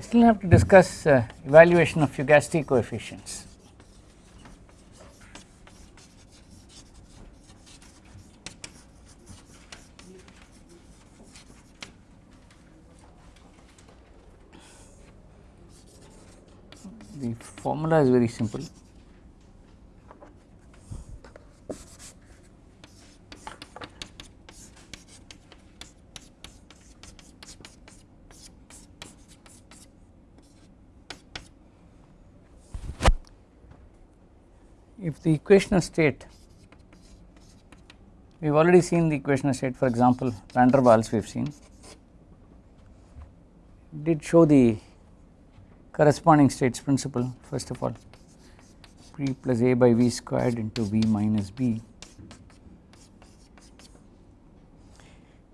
I still have to discuss uh, evaluation of fugacity coefficients. The formula is very simple. If the equational state we have already seen the equational state for example van der Waals we have seen did show the corresponding states principle first of all p plus a by v squared into v minus b.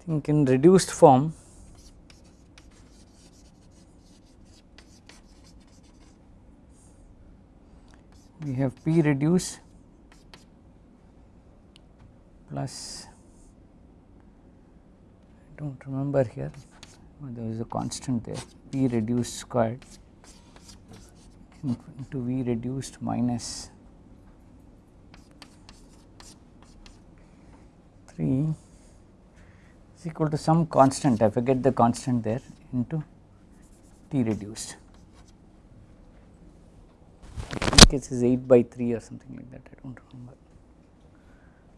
Think in reduced form we have P reduce plus I do not remember here oh, there is a constant there P reduced squared into V reduced minus 3 is equal to some constant I forget the constant there into T reduced think it is 8 by 3 or something like that I do not remember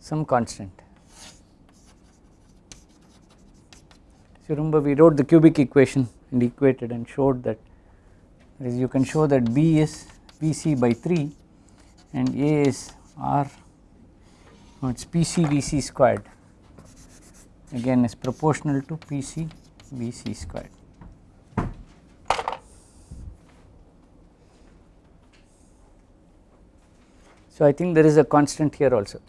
some constant. So remember we wrote the cubic equation and equated and showed that you can show that B is Vc by 3 and A is R no, it is Pc Vc squared again is proportional to Pc Vc squared. So, I think there is a constant here also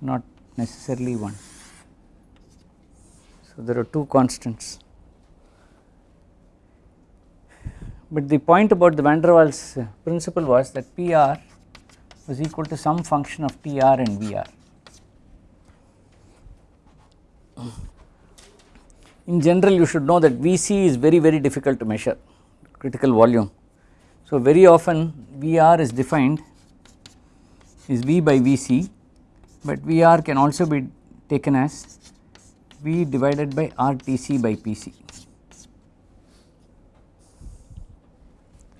not necessarily one. So, there are two constants, but the point about the van der Waals uh, principle was that PR was equal to some function of TR and VR. In general you should know that Vc is very very difficult to measure critical volume so, very often VR is defined is V by Vc, but VR can also be taken as V divided by RTC by PC.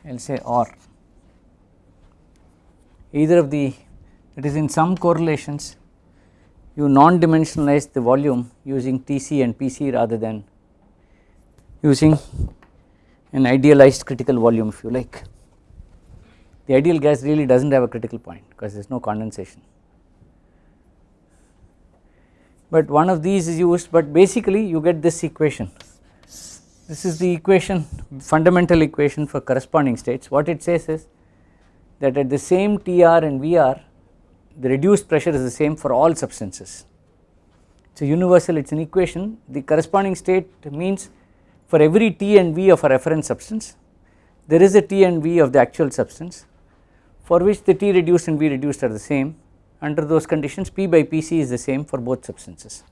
I will say or either of the it is in some correlations you non dimensionalize the volume using TC and PC rather than using an idealized critical volume if you like the ideal gas really does not have a critical point because there is no condensation. But one of these is used but basically you get this equation this is the equation fundamental equation for corresponding states what it says is that at the same TR and VR the reduced pressure is the same for all substances. A universal it is an equation the corresponding state means for every T and V of a reference substance there is a T and V of the actual substance for which the T reduced and V reduced are the same under those conditions P by Pc is the same for both substances.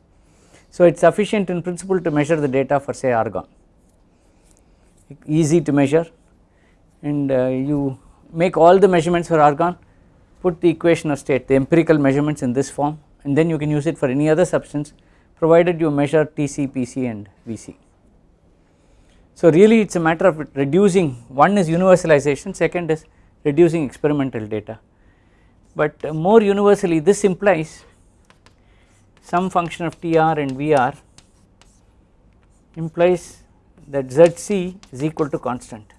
So it is sufficient in principle to measure the data for say argon easy to measure and uh, you make all the measurements for argon put the equation of state the empirical measurements in this form and then you can use it for any other substance provided you measure Tc, Pc and Vc. So really it is a matter of reducing one is universalization second is reducing experimental data. But more universally this implies some function of TR and VR implies that ZC is equal to constant.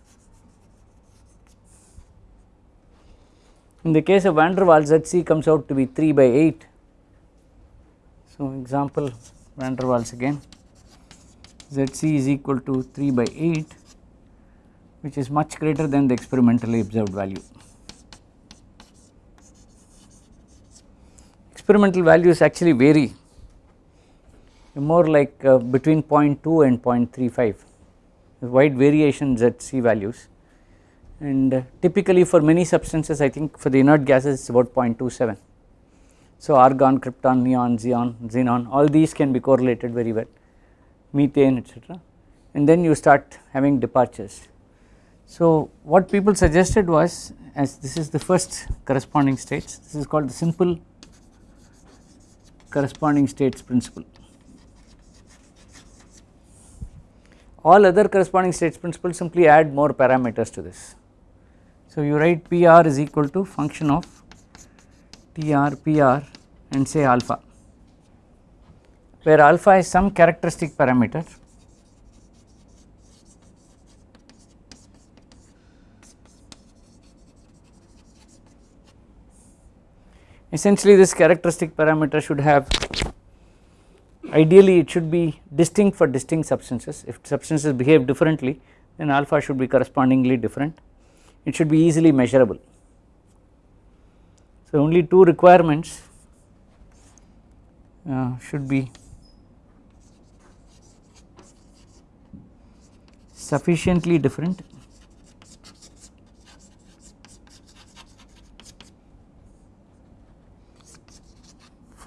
In the case of van der Waals ZC comes out to be 3 by 8. So example van der Waals again ZC is equal to 3 by 8 which is much greater than the experimentally observed value. Experimental values actually vary more like uh, between 0.2 and 0.35 wide variations at C values and uh, typically for many substances I think for the inert gases it is about 0.27. So argon, krypton, neon, xenon, xenon all these can be correlated very well, methane etc and then you start having departures. So what people suggested was as this is the first corresponding states this is called the simple corresponding states principle. All other corresponding states principles simply add more parameters to this. So you write PR is equal to function of TR PR and say alpha where alpha is some characteristic parameter essentially this characteristic parameter should have ideally it should be distinct for distinct substances. If substances behave differently then alpha should be correspondingly different. It should be easily measurable. So only two requirements uh, should be sufficiently different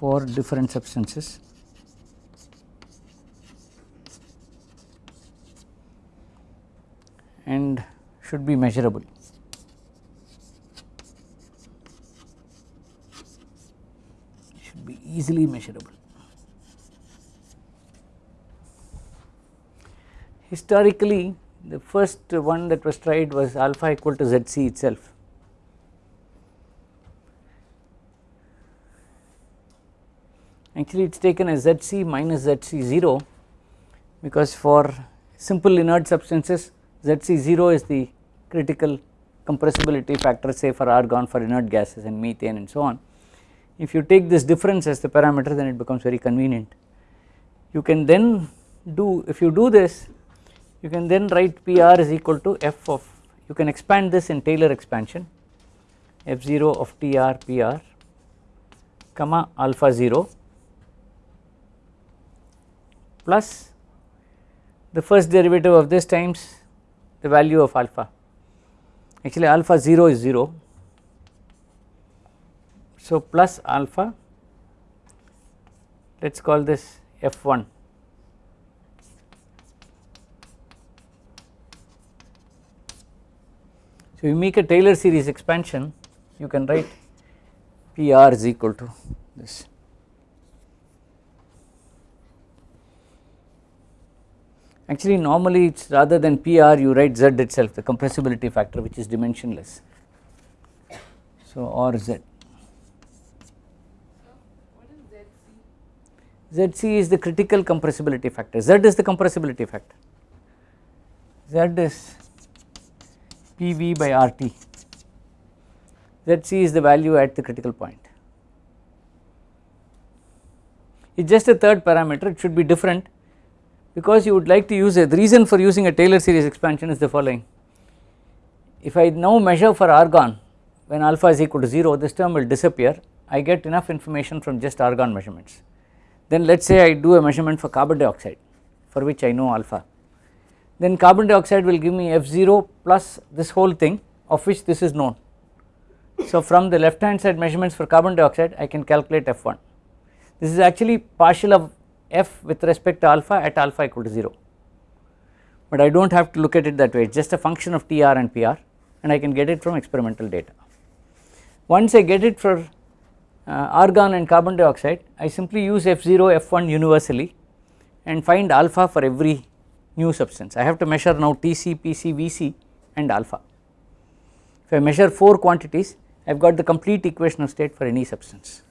for different substances and should be measurable. Should be easily measurable. Historically the first one that was tried was alpha equal to ZC itself. Actually it is taken as ZC minus ZC0 because for simple inert substances ZC0 is the critical compressibility factor say for argon for inert gases and methane and so on. If you take this difference as the parameter then it becomes very convenient. You can then do if you do this you can then write PR is equal to f of you can expand this in Taylor expansion f0 of TR PR comma alpha 0 plus the first derivative of this times the value of alpha. Actually alpha 0 is 0 so plus alpha let us call this f1 So you make a Taylor series expansion you can write PR is equal to this. Actually normally it is rather than PR you write Z itself the compressibility factor which is dimensionless. So or Z. ZC is the critical compressibility factor, Z is the compressibility factor, Z is PV by RT. ZC is the value at the critical point. It is just a third parameter, it should be different because you would like to use it. The reason for using a Taylor series expansion is the following. If I now measure for argon when alpha is equal to 0, this term will disappear. I get enough information from just argon measurements. Then let us say I do a measurement for carbon dioxide for which I know alpha then carbon dioxide will give me F0 plus this whole thing of which this is known. So from the left hand side measurements for carbon dioxide I can calculate F1. This is actually partial of F with respect to alpha at alpha equal to 0, but I do not have to look at it that way it is just a function of TR and PR and I can get it from experimental data. Once I get it for uh, argon and carbon dioxide I simply use F0 F1 universally and find alpha for every new substance. I have to measure now Tc, Pc, Vc and alpha. If I measure 4 quantities I have got the complete equation of state for any substance.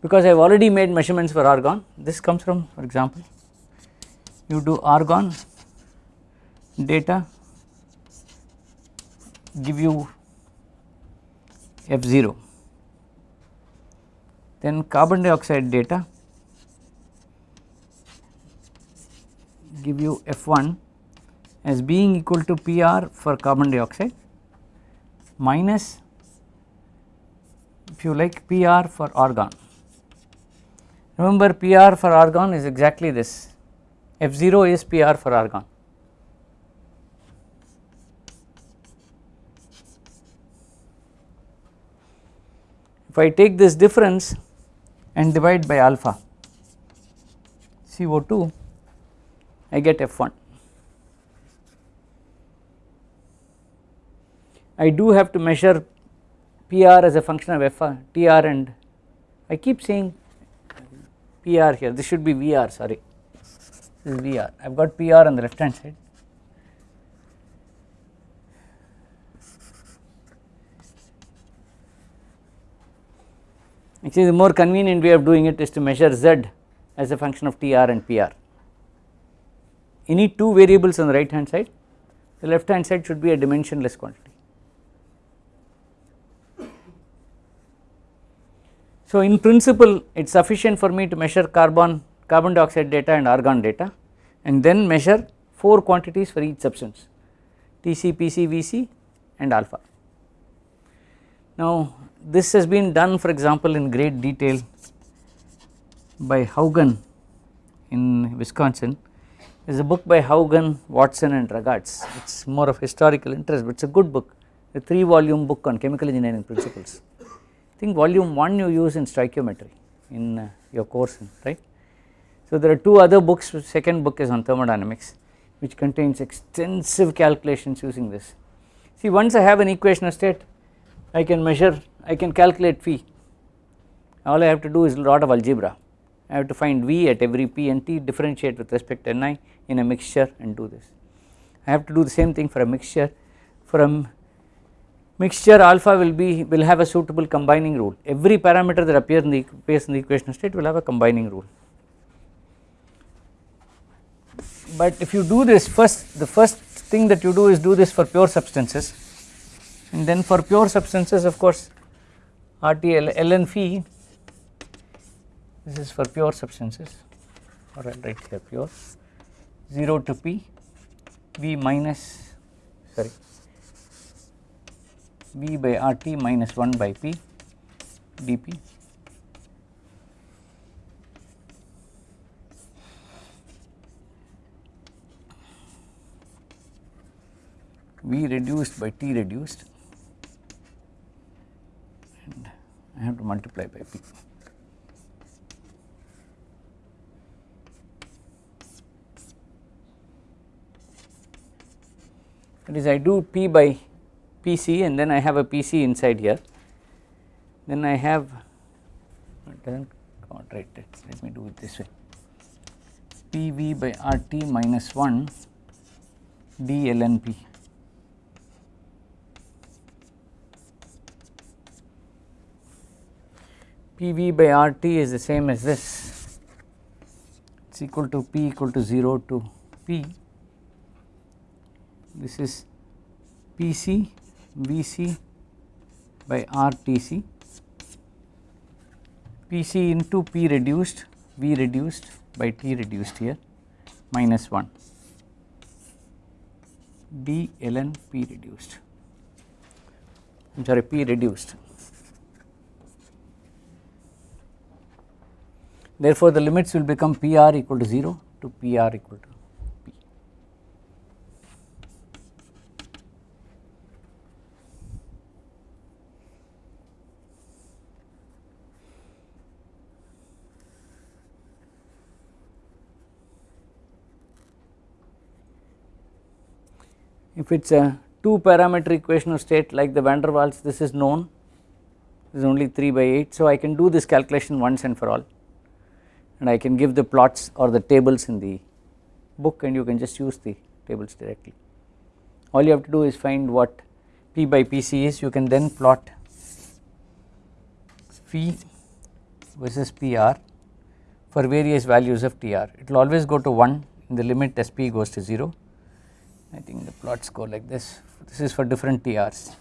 Because I have already made measurements for argon this comes from for example you do argon data give you F0 then carbon dioxide data give you F1 as being equal to PR for carbon dioxide minus if you like PR for argon. Remember PR for argon is exactly this F0 is PR for argon. If I take this difference and divide by alpha CO2 I get F1. I do have to measure PR as a function of FR, TR and I keep saying PR here. This should be VR sorry. This is VR I have got PR on the left hand side. Actually the more convenient way of doing it is to measure Z as a function of TR and PR any two variables on the right hand side the left hand side should be a dimensionless quantity So in principle it is sufficient for me to measure carbon, carbon dioxide data and argon data and then measure 4 quantities for each substance Tc, Pc, Vc and alpha. Now this has been done for example in great detail by Hougen in Wisconsin. There is a book by Hougen, Watson and Ragatz it is more of historical interest but it is a good book. A 3 volume book on chemical engineering principles think volume 1 you use in stoichiometry in uh, your course right. So there are two other books second book is on thermodynamics which contains extensive calculations using this. See once I have an equation of state I can measure I can calculate phi all I have to do is a lot of algebra I have to find V at every P and T differentiate with respect to Ni in a mixture and do this. I have to do the same thing for a mixture from mixture alpha will be will have a suitable combining rule. Every parameter that appears in the appears in the equation state will have a combining rule. But if you do this first the first thing that you do is do this for pure substances. And then for pure substances of course RTL ln phi this is for pure substances. Or I will write here pure. 0 to p v minus sorry V by RT minus 1 by P dP V reduced by T reduced and I have to multiply by P. That is I do P by PC and then I have a PC inside here. Then I have it does not come out right let me do it this way. PV by RT minus 1 d ln P. PV by RT is the same as this. It is equal to P equal to 0 to P. This is PC Vc by RTC Pc into P reduced V reduced by T reduced here minus 1 d ln P reduced. I am sorry P reduced. Therefore, the limits will become PR equal to 0 to PR equal to if it is a 2 parameter equation of state like the van der Waals this is known. This is only 3 by 8 so I can do this calculation once and for all. And I can give the plots or the tables in the book and you can just use the tables directly. All you have to do is find what P by PC is. You can then plot phi versus PR for various values of TR it will always go to 1 in the limit as P goes to 0 I think the plots go like this, this is for different TRs.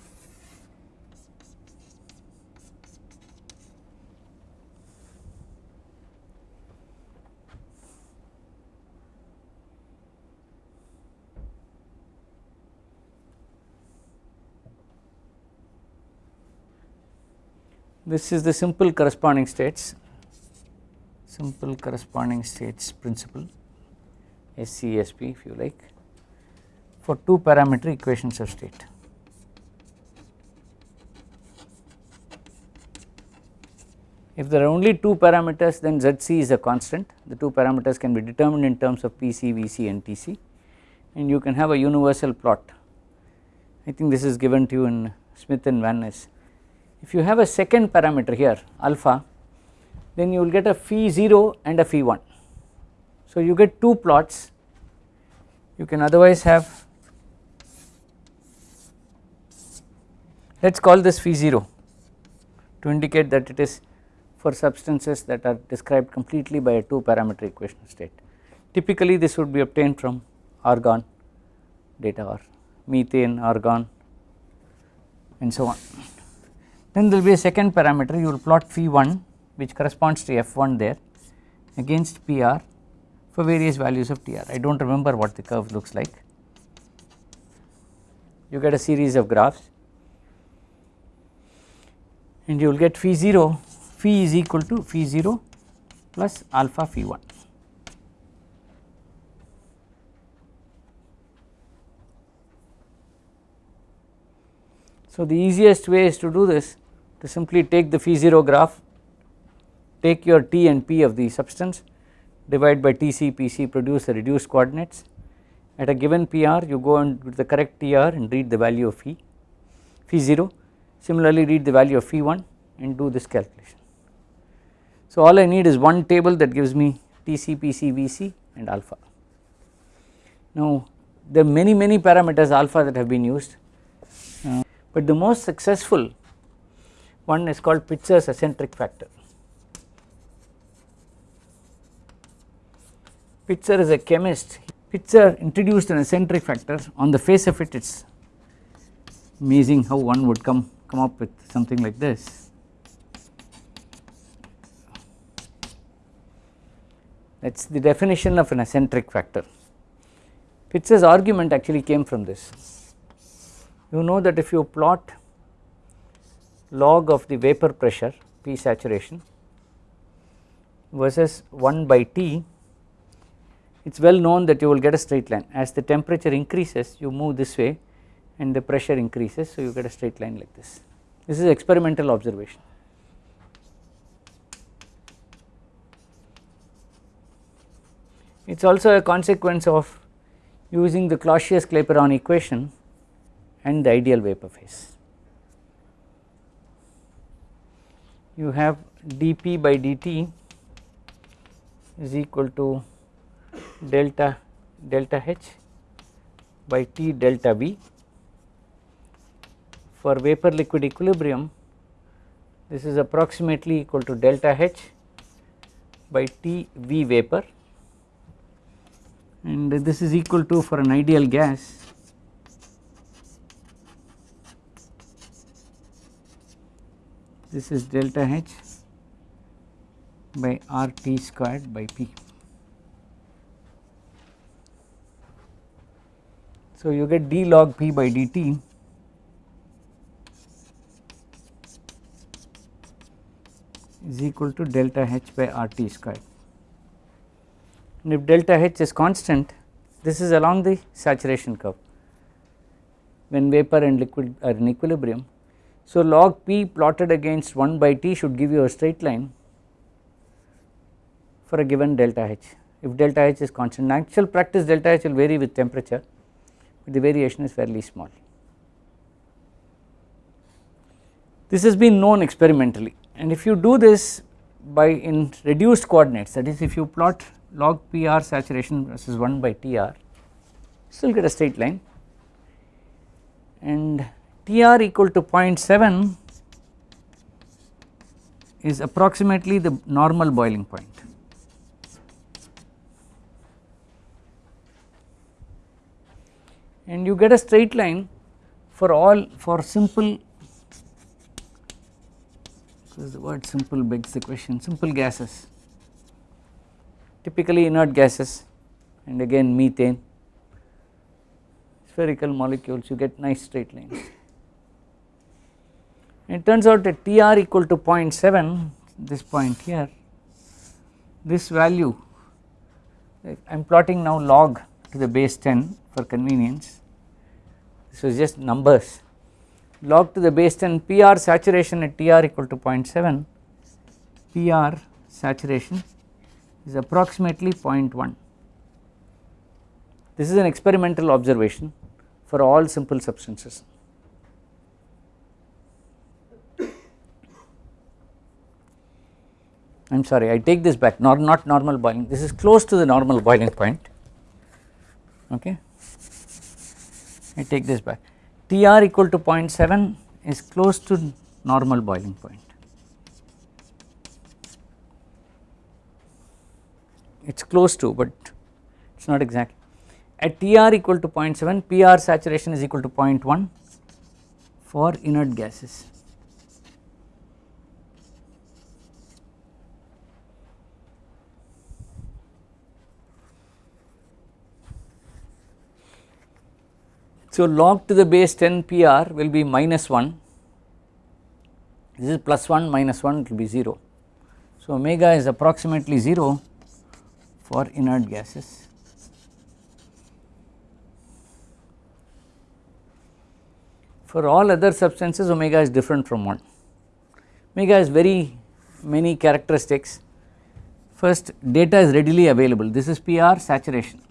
This is the simple corresponding states, simple corresponding states principle. SCSP if you like for 2 parameter equations of state. If there are only 2 parameters then Zc is a constant the 2 parameters can be determined in terms of Pc, Vc and Tc and you can have a universal plot I think this is given to you in Smith and Van Ness. If you have a second parameter here alpha then you will get a phi 0 and a phi 1. So you get two plots you can otherwise have let us call this phi 0 to indicate that it is for substances that are described completely by a 2 parameter equation state. Typically this would be obtained from argon data or methane, argon and so on. Then there will be a second parameter you will plot phi 1 which corresponds to f1 there against PR for various values of TR. I do not remember what the curve looks like. You get a series of graphs and you will get phi 0 phi is equal to phi 0 plus alpha phi 1. So the easiest way is to do this to simply take the phi 0 graph take your T and P of the substance divide by TC PC produce the reduced coordinates at a given PR you go and the correct TR and read the value of phi phi 0 similarly read the value of phi 1 and do this calculation. So all I need is one table that gives me TC PC VC and alpha. Now there are many many parameters alpha that have been used uh, but the most successful one is called Pitzer's acentric factor. Pitzer is a chemist, Pitzer introduced an acentric factor on the face of it it is amazing how one would come, come up with something like this. That is the definition of an acentric factor. Pitzer's argument actually came from this. You know that if you plot log of the vapor pressure P saturation versus 1 by T it is well known that you will get a straight line as the temperature increases you move this way and the pressure increases so you get a straight line like this. This is experimental observation. It is also a consequence of using the Clausius-Clapeyron equation and the ideal vapor phase. You have dP by dt is equal to delta delta H by T delta V. For vapor liquid equilibrium this is approximately equal to delta H by T V vapor and this is equal to for an ideal gas this is delta H by R T squared by P. So, you get d log p by dt is equal to delta h by RT square. and if delta h is constant this is along the saturation curve when vapor and liquid are in equilibrium. So, log p plotted against 1 by t should give you a straight line for a given delta h if delta h is constant. In actual practice delta h will vary with temperature but the variation is fairly small. This has been known experimentally and if you do this by in reduced coordinates that is if you plot log PR saturation versus 1 by TR still get a straight line and TR equal to 0.7 is approximately the normal boiling point. and you get a straight line for all for simple because the word simple begs the question simple gases. Typically inert gases and again methane. Spherical molecules you get nice straight lines. It turns out that Tr equal to 0.7 this point here this value I am plotting now log to the base 10 for convenience. This was just numbers log to the base 10 PR saturation at TR equal to 0.7 PR saturation is approximately 0.1. This is an experimental observation for all simple substances. I am sorry I take this back. Not, not normal boiling. This is close to the normal boiling point. Okay? I take this back. Tr equal to 0.7 is close to normal boiling point. It is close to but it is not exact. At Tr equal to 0.7 Pr saturation is equal to 0.1 for inert gases So log to the base 10 PR will be minus 1, this is plus 1 minus 1 it will be 0. So omega is approximately 0 for inert gases. For all other substances omega is different from 1, omega has very many characteristics. First data is readily available, this is PR saturation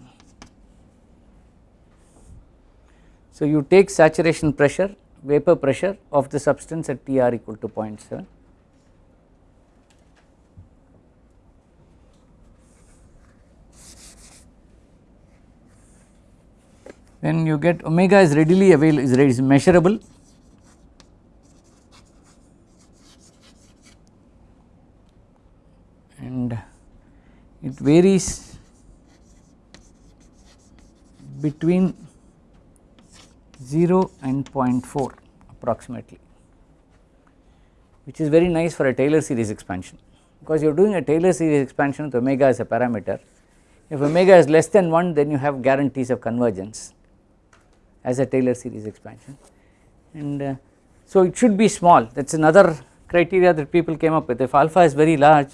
So, you take saturation pressure vapor pressure of the substance at Tr equal to 0.7 then you get omega is readily available is, is measurable. And it varies between 0 and 0.4 approximately which is very nice for a Taylor series expansion. Because you are doing a Taylor series expansion with omega as a parameter if omega is less than 1 then you have guarantees of convergence as a Taylor series expansion. And uh, so it should be small. That is another criteria that people came up with. If alpha is very large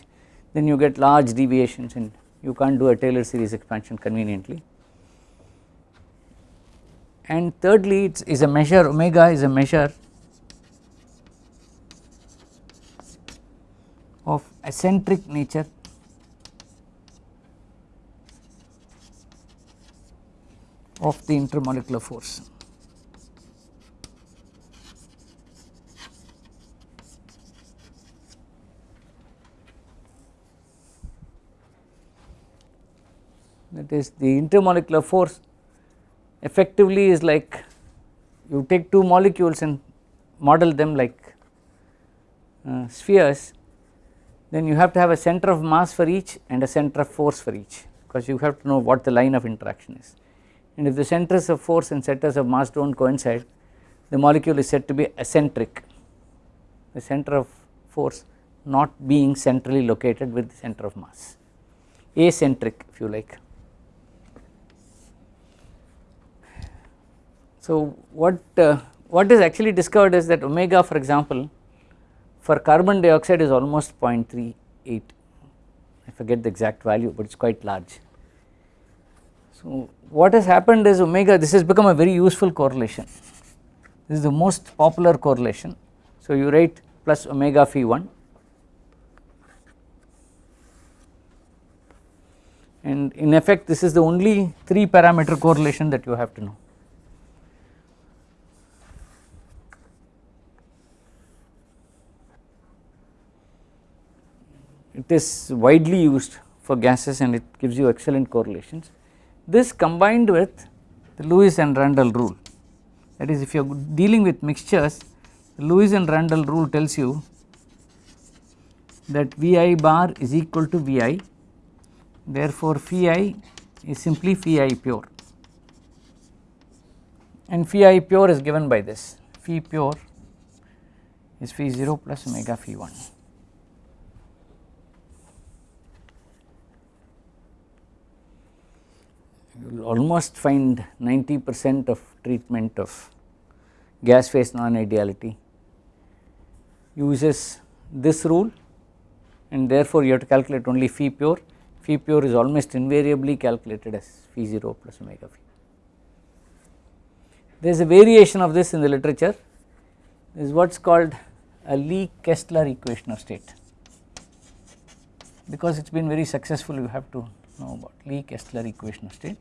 then you get large deviations and you can't do a Taylor series expansion conveniently and thirdly it is a measure omega is a measure of eccentric nature of the intermolecular force. That is the intermolecular force effectively is like you take two molecules and model them like uh, spheres then you have to have a center of mass for each and a center of force for each because you have to know what the line of interaction is. And if the centers of force and centers of mass do not coincide the molecule is said to be eccentric. The center of force not being centrally located with the center of mass. Acentric if you like So what uh, what is actually discovered is that omega for example for carbon dioxide is almost 0.38 I forget the exact value but it is quite large. So what has happened is omega this has become a very useful correlation. This is the most popular correlation. So you write plus omega phi 1 and in effect this is the only 3 parameter correlation that you have to know it is widely used for gases and it gives you excellent correlations. This combined with the Lewis and Randall rule that is if you are dealing with mixtures the Lewis and Randall rule tells you that Vi bar is equal to Vi therefore phi is simply phi pure and phi pure is given by this phi pure is phi 0 plus omega phi 1. You will almost find 90 percent of treatment of gas phase non ideality uses this rule and therefore you have to calculate only phi pure, phi pure is almost invariably calculated as phi 0 plus omega phi. There is a variation of this in the literature this is what is called a Lee Kessler equation of state because it has been very successful you have to know about Lee Kessler equation of state.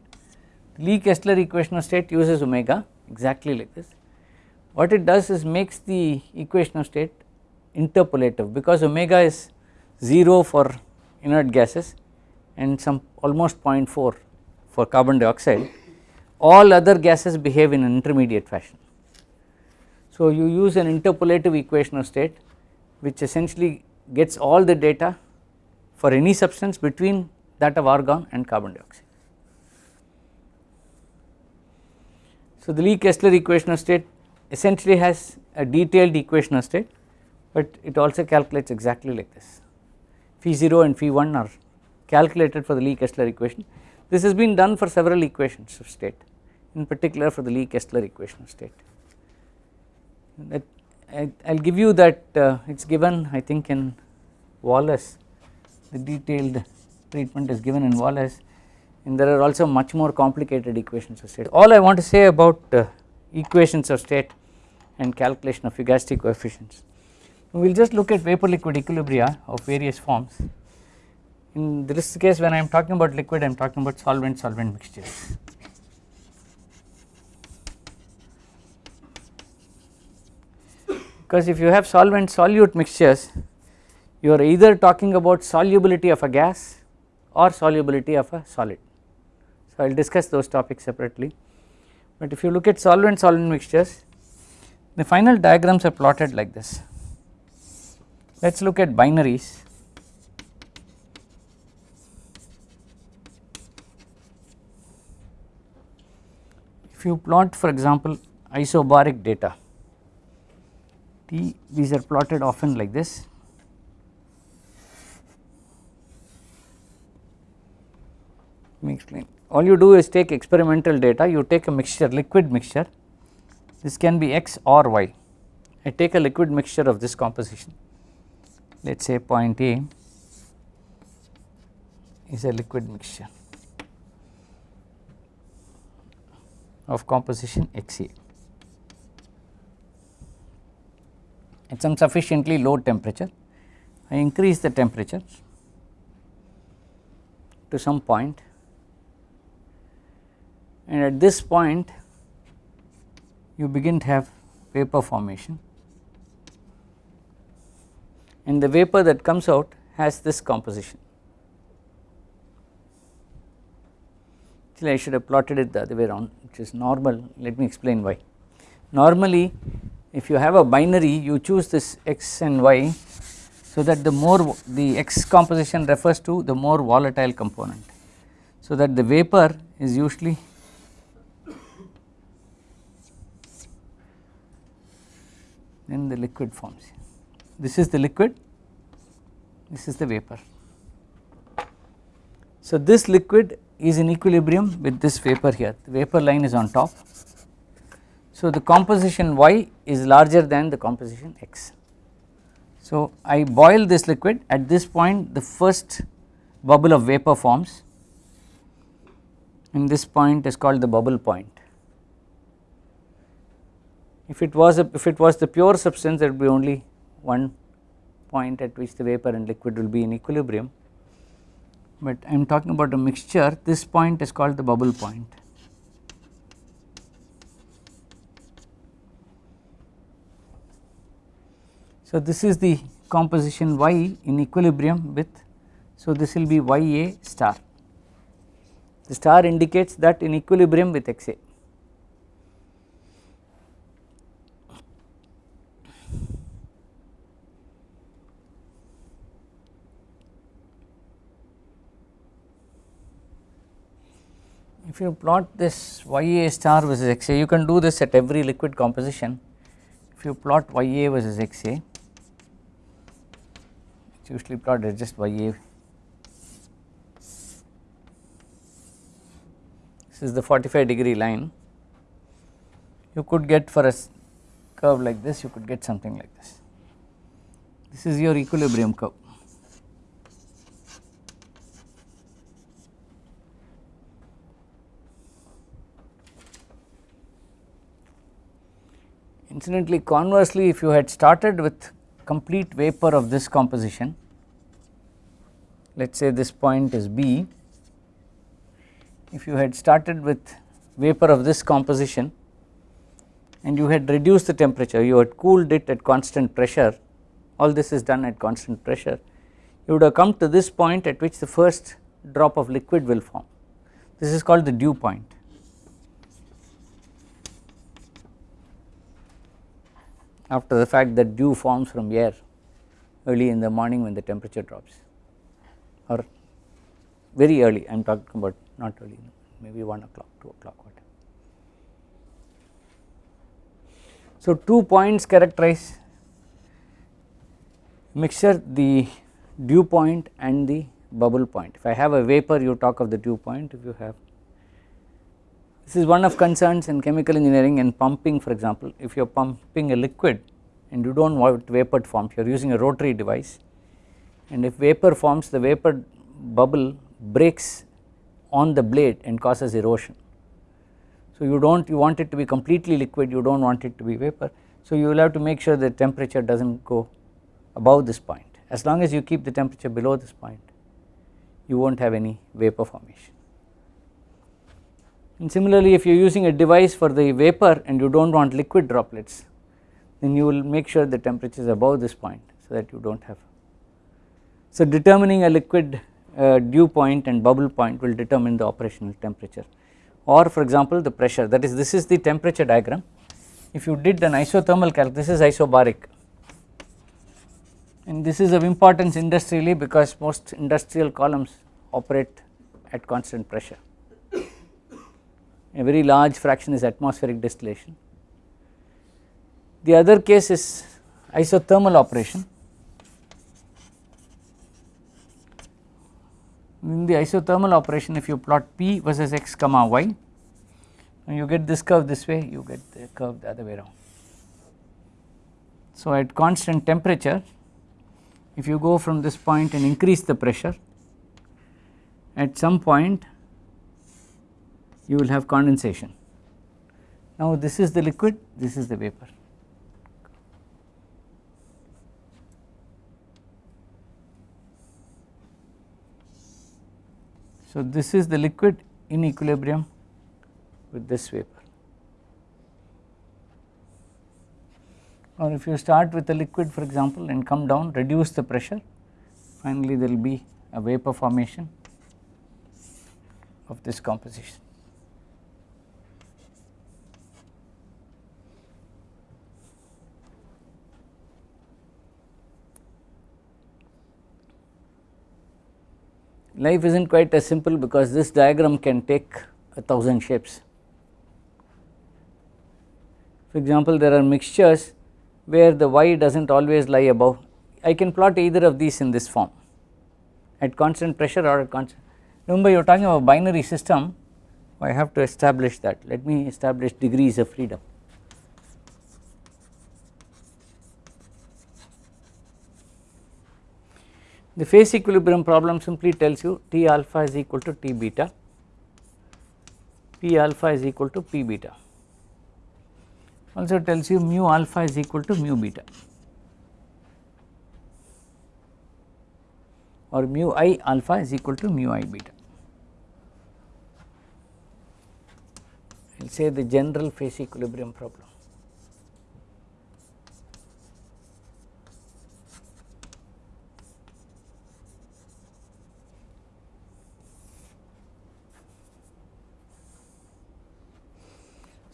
Lee Kessler equation of state uses omega exactly like this. What it does is makes the equation of state interpolative because omega is 0 for inert gases and some almost 0.4 for carbon dioxide all other gases behave in an intermediate fashion. So you use an interpolative equation of state which essentially gets all the data for any substance between that of argon and carbon dioxide. So the Lee Kessler equation of state essentially has a detailed equation of state but it also calculates exactly like this. Phi 0 and phi 1 are calculated for the Lee Kessler equation. This has been done for several equations of state in particular for the Lee Kessler equation of state. That I will give you that uh, it is given I think in Walas. The detailed treatment is given in Walas and there are also much more complicated equations of state. All I want to say about uh, equations of state and calculation of fugacity coefficients. We will just look at vapor liquid equilibria of various forms. In this case when I am talking about liquid I am talking about solvent solvent mixtures. Because if you have solvent solute mixtures you are either talking about solubility of a gas or solubility of a solid. I will discuss those topics separately but if you look at solvent solvent mixtures the final diagrams are plotted like this. Let us look at binaries. If you plot for example isobaric data T these are plotted often like this let me explain all you do is take experimental data you take a mixture liquid mixture. This can be x or y. I take a liquid mixture of this composition. Let us say point A is a liquid mixture of composition XA at some sufficiently low temperature I increase the temperature to some point and at this point you begin to have vapor formation and the vapor that comes out has this composition. Actually I should have plotted it the other way around which is normal let me explain why. Normally if you have a binary you choose this x and y so that the more the x composition refers to the more volatile component so that the vapor is usually then the liquid forms. This is the liquid, this is the vapor. So this liquid is in equilibrium with this vapor here, the vapor line is on top. So the composition Y is larger than the composition X. So I boil this liquid at this point the first bubble of vapor forms and this point is called the bubble point if it was a, if it was the pure substance there would be only one point at which the vapor and liquid will be in equilibrium. But I am talking about a mixture. This point is called the bubble point. So this is the composition Y in equilibrium with so this will be YA star. The star indicates that in equilibrium with XA if you plot this YA star versus XA you can do this at every liquid composition. If you plot YA versus XA it's usually plotted just YA this is the 45 degree line. You could get for a curve like this you could get something like this. This is your equilibrium curve Incidentally conversely if you had started with complete vapor of this composition let us say this point is B if you had started with vapor of this composition and you had reduced the temperature you had cooled it at constant pressure all this is done at constant pressure you would have come to this point at which the first drop of liquid will form this is called the dew point. After the fact that dew forms from air early in the morning when the temperature drops or very early I am talking about not early maybe 1 o'clock 2 o'clock whatever. So two points characterize mixture the dew point and the bubble point. If I have a vapor you talk of the dew point if you have this is one of concerns in chemical engineering and pumping for example if you are pumping a liquid and you do not want vapor to form you are using a rotary device and if vapor forms the vapor bubble breaks on the blade and causes erosion. So you do not you want it to be completely liquid you do not want it to be vapor so you will have to make sure the temperature does not go above this point as long as you keep the temperature below this point you will not have any vapor formation. And similarly if you are using a device for the vapor and you do not want liquid droplets then you will make sure the temperature is above this point so that you do not have. So determining a liquid uh, dew point and bubble point will determine the operational temperature. Or for example the pressure. That is this is the temperature diagram. If you did an isothermal calc this is isobaric. And this is of importance industrially because most industrial columns operate at constant pressure a very large fraction is atmospheric distillation. The other case is isothermal operation in the isothermal operation if you plot P versus x comma y and you get this curve this way you get the curve the other way around. So at constant temperature if you go from this point and increase the pressure at some point you will have condensation. Now this is the liquid this is the vapor. So this is the liquid in equilibrium with this vapor or if you start with a liquid for example and come down reduce the pressure finally there will be a vapor formation of this composition. Life is not quite as simple because this diagram can take a thousand shapes. For example, there are mixtures where the y does not always lie above, I can plot either of these in this form at constant pressure or at constant, remember you are talking about a binary system, I have to establish that, let me establish degrees of freedom. The phase equilibrium problem simply tells you T alpha is equal to T beta, P alpha is equal to P beta, also tells you mu alpha is equal to mu beta or mu i alpha is equal to mu i beta. I will say the general phase equilibrium problem.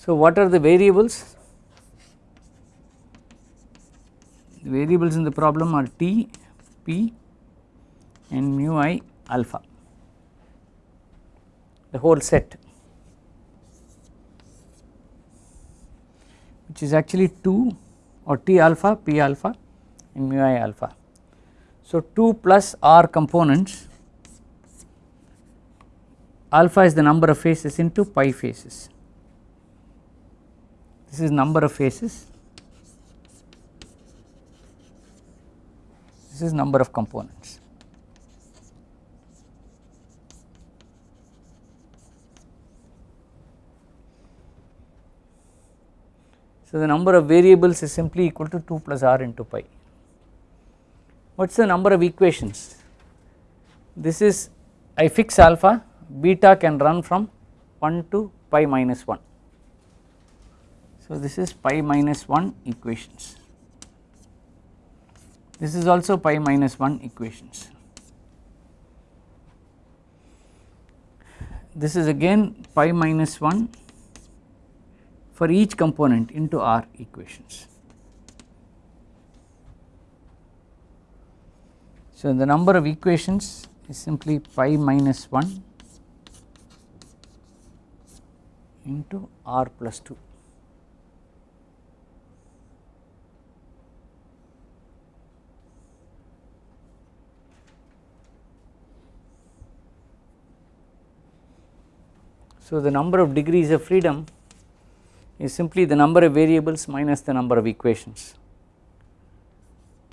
So, what are the variables? The variables in the problem are t, p and mu i alpha, the whole set which is actually 2 or t alpha, p alpha and mu i alpha. So, 2 plus r components alpha is the number of phases into pi phases this is number of phases, this is number of components. So, the number of variables is simply equal to 2 plus r into pi. What is the number of equations? This is I fix alpha, beta can run from 1 to pi minus 1. So, this is pi minus 1 equations. This is also pi minus 1 equations. This is again pi minus 1 for each component into R equations. So, the number of equations is simply pi minus 1 into R plus 2. So, the number of degrees of freedom is simply the number of variables minus the number of equations.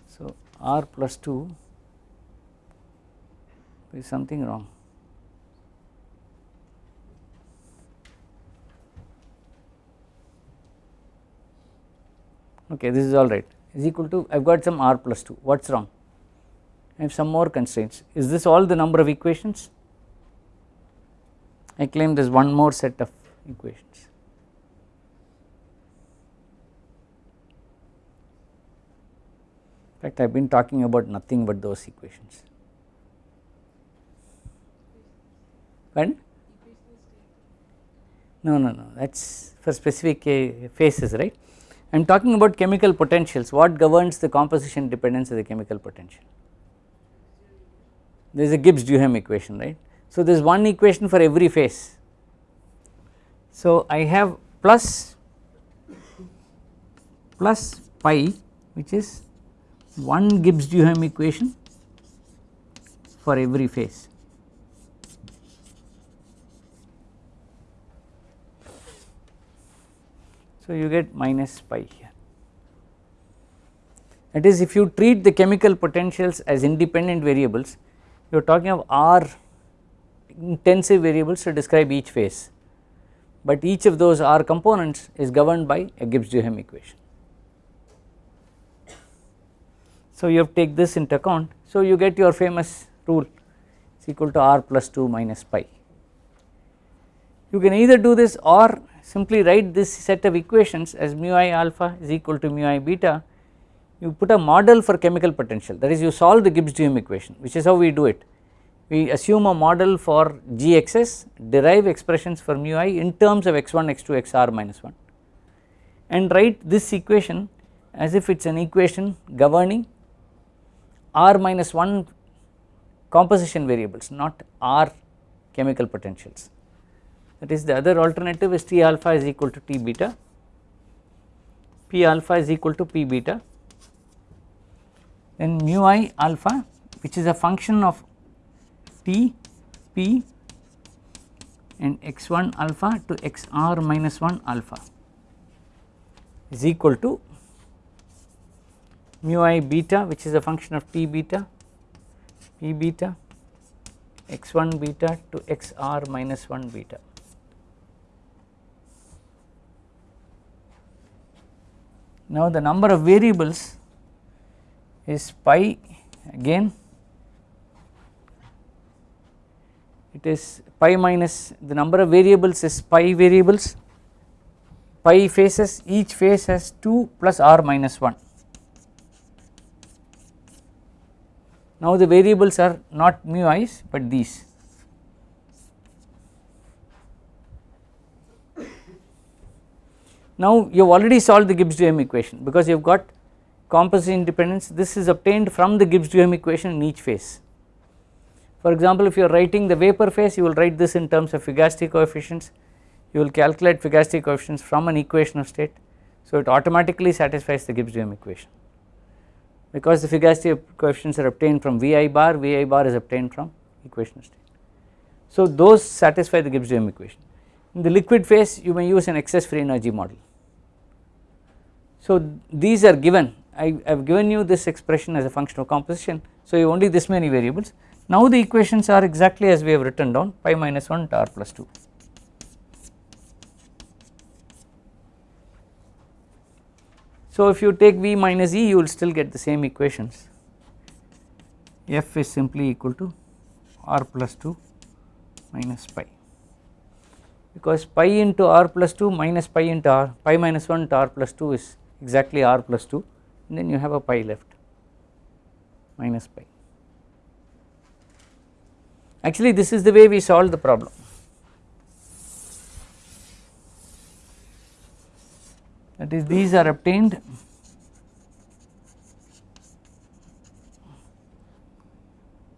So, r plus 2 is something wrong. Okay, this is all right. Is equal to I have got some r plus 2 what is wrong? I have some more constraints. Is this all the number of equations I claim there is one more set of equations. In fact I have been talking about nothing but those equations. When? No, no, no that is for specific uh, phases right. I am talking about chemical potentials what governs the composition dependence of the chemical potential. There is a Gibbs Duhem equation right so, there is one equation for every phase. So, I have plus plus pi which is one Gibbs Duhem equation for every phase. So, you get minus pi here that is if you treat the chemical potentials as independent variables you are talking of R intensive variables to describe each phase, but each of those R components is governed by a Gibbs-Duhem equation. So you have to take this into account, so you get your famous rule is equal to R plus 2 minus pi. You can either do this or simply write this set of equations as mu i alpha is equal to mu i beta, you put a model for chemical potential that is you solve the Gibbs-Duhem equation which is how we do it we assume a model for Gxs derive expressions for mu i in terms of x1 x2 xr minus 1 and write this equation as if it is an equation governing r minus 1 composition variables not r chemical potentials. That is the other alternative is T alpha is equal to T beta P alpha is equal to P beta. Then mu i alpha which is a function of T P and x1 alpha to xr minus 1 alpha is equal to mu i beta which is a function of T beta P beta x1 beta to xr minus 1 beta. Now the number of variables is pi again it is pi minus the number of variables is pi variables pi phases each phase has 2 plus r minus 1. Now the variables are not mu i's but these. Now you have already solved the Gibbs Duhem equation because you have got composition independence this is obtained from the Gibbs Duhem equation in each phase. For example, if you are writing the vapor phase you will write this in terms of Fugacity coefficients, you will calculate Fugacity coefficients from an equation of state. So it automatically satisfies the Gibbs-Duhem equation because the Fugacity coefficients are obtained from Vi bar, Vi bar is obtained from equation of state. So those satisfy the Gibbs-Duhem equation. In the liquid phase you may use an excess free energy model. So these are given, I have given you this expression as a function of composition, so you only this many variables now the equations are exactly as we have written down pi minus 1 to r plus 2. So if you take V minus E you will still get the same equations F is simply equal to r plus 2 minus pi because pi into r plus 2 minus pi into r pi minus 1 to r plus 2 is exactly r plus 2 and then you have a pi left minus pi. Actually, this is the way we solve the problem. That is, these are obtained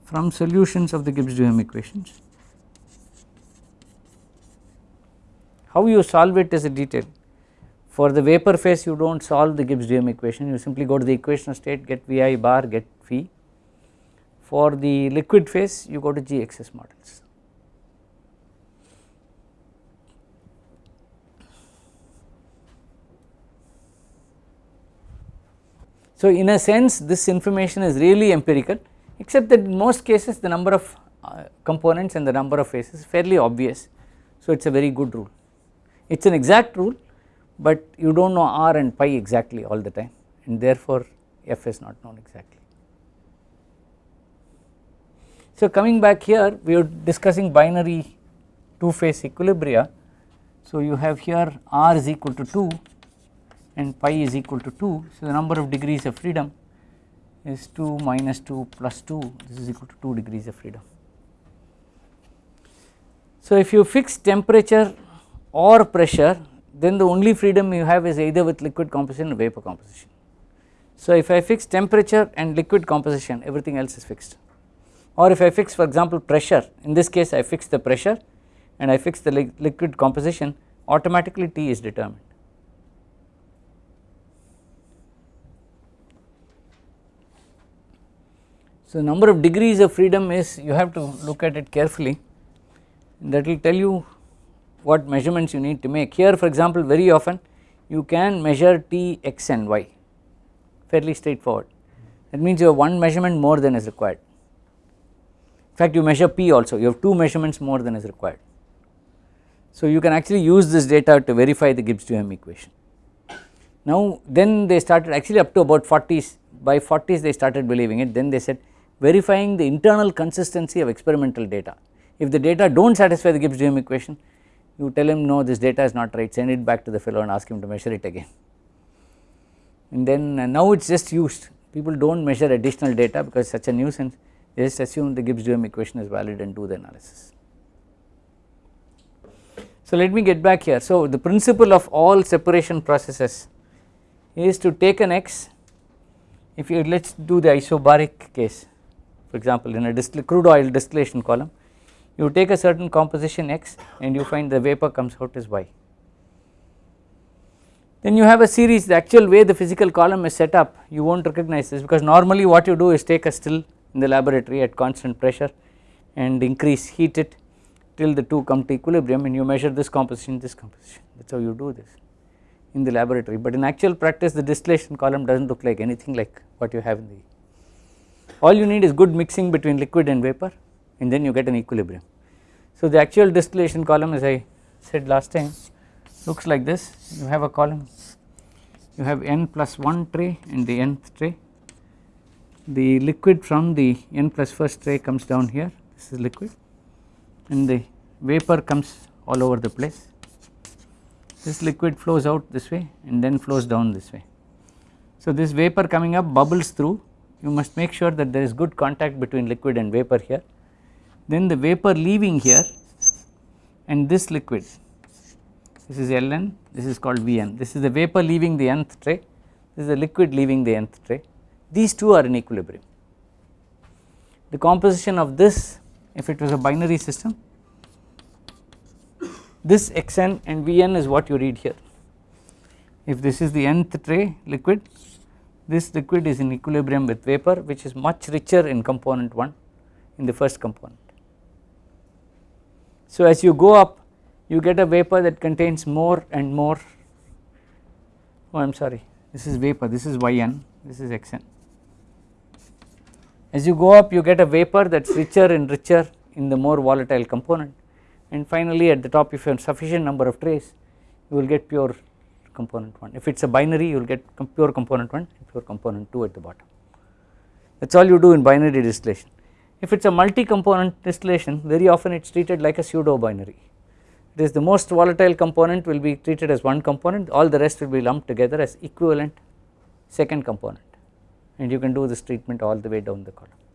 from solutions of the Gibbs-Duhem equations. How you solve it is a detail. For the vapor phase, you do not solve the Gibbs-Duhem equation, you simply go to the equation state, get Vi bar, get phi for the liquid phase you go to GXS models. So in a sense this information is really empirical except that in most cases the number of uh, components and the number of phases is fairly obvious. So it is a very good rule. It is an exact rule but you do not know r and pi exactly all the time and therefore f is not known exactly. So coming back here we are discussing binary two phase equilibria. So you have here r is equal to 2 and pi is equal to 2. So the number of degrees of freedom is 2 minus 2 plus 2 this is equal to 2 degrees of freedom. So if you fix temperature or pressure then the only freedom you have is either with liquid composition or vapor composition. So if I fix temperature and liquid composition everything else is fixed or if I fix for example pressure in this case I fix the pressure and I fix the li liquid composition automatically T is determined. So number of degrees of freedom is you have to look at it carefully that will tell you what measurements you need to make. Here for example very often you can measure T, X and Y fairly straightforward that means you have one measurement more than is required. In fact you measure P also you have two measurements more than is required. So you can actually use this data to verify the Gibbs-Duhem equation. Now then they started actually up to about 40s by 40s they started believing it then they said verifying the internal consistency of experimental data. If the data do not satisfy the Gibbs-Duhem equation you tell him no this data is not right send it back to the fellow and ask him to measure it again. And then uh, now it is just used people do not measure additional data because such a nuisance just assume the Gibbs-Duhem equation is valid and do the analysis. So let me get back here so the principle of all separation processes is to take an X if you let us do the isobaric case for example in a crude oil distillation column you take a certain composition x and you find the vapor comes out as y. Then you have a series the actual way the physical column is set up you will not recognize this because normally what you do is take a still in the laboratory at constant pressure and increase heat it till the two come to equilibrium and you measure this composition this composition. That is how you do this in the laboratory. But in actual practice the distillation column does not look like anything like what you have in the all you need is good mixing between liquid and vapor and then you get an equilibrium. So the actual distillation column as I said last time looks like this. You have a column you have n plus 1 tray and the nth tray the liquid from the n plus first tray comes down here. This is liquid. And the vapor comes all over the place. This liquid flows out this way and then flows down this way. So this vapor coming up bubbles through. You must make sure that there is good contact between liquid and vapor here. Then the vapor leaving here and this liquid. This is Ln. This is called Vn. This is the vapor leaving the nth tray. This is the liquid leaving the nth tray these two are in equilibrium. The composition of this if it was a binary system this Xn and Vn is what you read here if this is the nth tray liquid this liquid is in equilibrium with vapor which is much richer in component 1 in the first component. So as you go up you get a vapor that contains more and more oh I am sorry this is vapor this is Yn this is Xn. As you go up you get a vapor that is richer and richer in the more volatile component. And finally at the top if you have sufficient number of trays you will get pure component 1 if it is a binary you will get pure component 1 and pure component 2 at the bottom. That is all you do in binary distillation. If it is a multi component distillation very often it is treated like a pseudo binary it is the most volatile component will be treated as one component all the rest will be lumped together as equivalent second component and you can do this treatment all the way down the column.